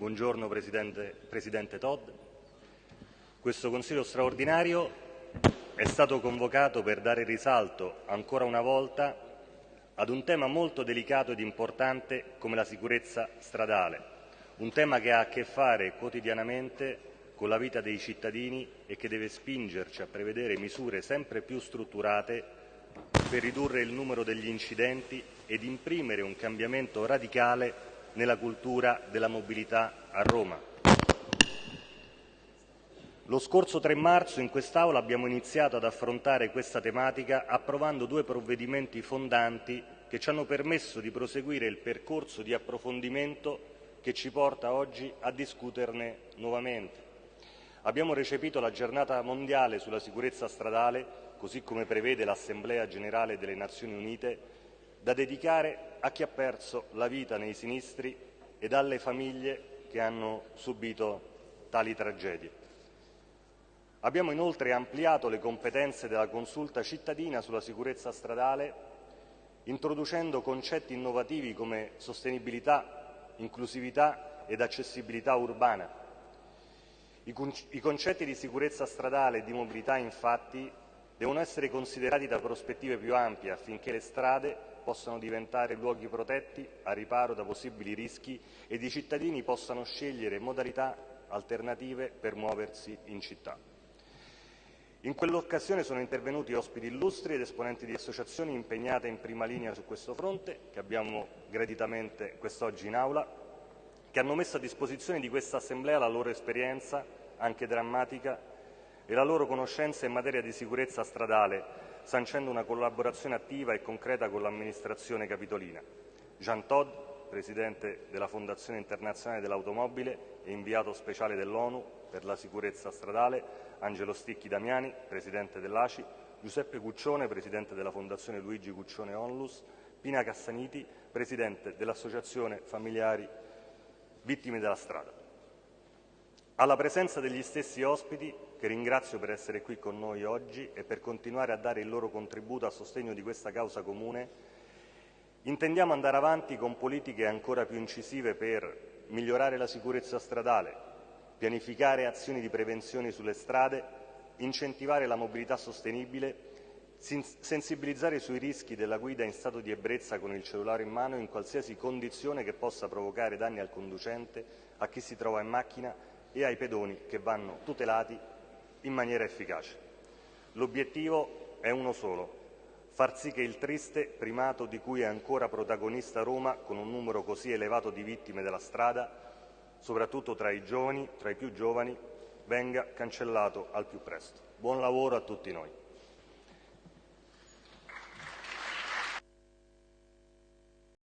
Buongiorno Presidente, Presidente Todd. Questo Consiglio straordinario è stato convocato per dare risalto ancora una volta ad un tema molto delicato ed importante come la sicurezza stradale, un tema che ha a che fare quotidianamente con la vita dei cittadini e che deve spingerci a prevedere misure sempre più strutturate per ridurre il numero degli incidenti ed imprimere un cambiamento radicale nella cultura della mobilità a Roma. Lo scorso 3 marzo in quest'Aula abbiamo iniziato ad affrontare questa tematica approvando due provvedimenti fondanti che ci hanno permesso di proseguire il percorso di approfondimento che ci porta oggi a discuterne nuovamente. Abbiamo recepito la giornata mondiale sulla sicurezza stradale, così come prevede l'Assemblea generale delle Nazioni Unite, da dedicare a chi ha perso la vita nei sinistri ed alle famiglie che hanno subito tali tragedie. Abbiamo inoltre ampliato le competenze della consulta cittadina sulla sicurezza stradale, introducendo concetti innovativi come sostenibilità, inclusività ed accessibilità urbana. I concetti di sicurezza stradale e di mobilità, infatti, devono essere considerati da prospettive più ampie affinché le strade possano diventare luoghi protetti a riparo da possibili rischi ed i cittadini possano scegliere modalità alternative per muoversi in città. In quell'occasione sono intervenuti ospiti illustri ed esponenti di associazioni impegnate in prima linea su questo fronte, che abbiamo graditamente quest'oggi in Aula, che hanno messo a disposizione di questa Assemblea la loro esperienza, anche drammatica, e la loro conoscenza in materia di sicurezza stradale, sancendo una collaborazione attiva e concreta con l'amministrazione capitolina. Jean Todd, Presidente della Fondazione Internazionale dell'Automobile e inviato speciale dell'ONU per la sicurezza stradale, Angelo Sticchi Damiani, Presidente dell'ACI, Giuseppe Cuccione, Presidente della Fondazione Luigi Cuccione Onlus, Pina Cassaniti, Presidente dell'Associazione Familiari Vittime della Strada. Alla presenza degli stessi ospiti, che ringrazio per essere qui con noi oggi e per continuare a dare il loro contributo a sostegno di questa causa comune, intendiamo andare avanti con politiche ancora più incisive per migliorare la sicurezza stradale, pianificare azioni di prevenzione sulle strade, incentivare la mobilità sostenibile, sensibilizzare sui rischi della guida in stato di ebbrezza con il cellulare in mano in qualsiasi condizione che possa provocare danni al conducente, a chi si trova in macchina e ai pedoni che vanno tutelati in maniera efficace. L'obiettivo è uno solo, far sì che il triste primato di cui è ancora protagonista Roma, con un numero così elevato di vittime della strada, soprattutto tra i giovani, tra i più giovani, venga cancellato al più presto. Buon lavoro a tutti noi.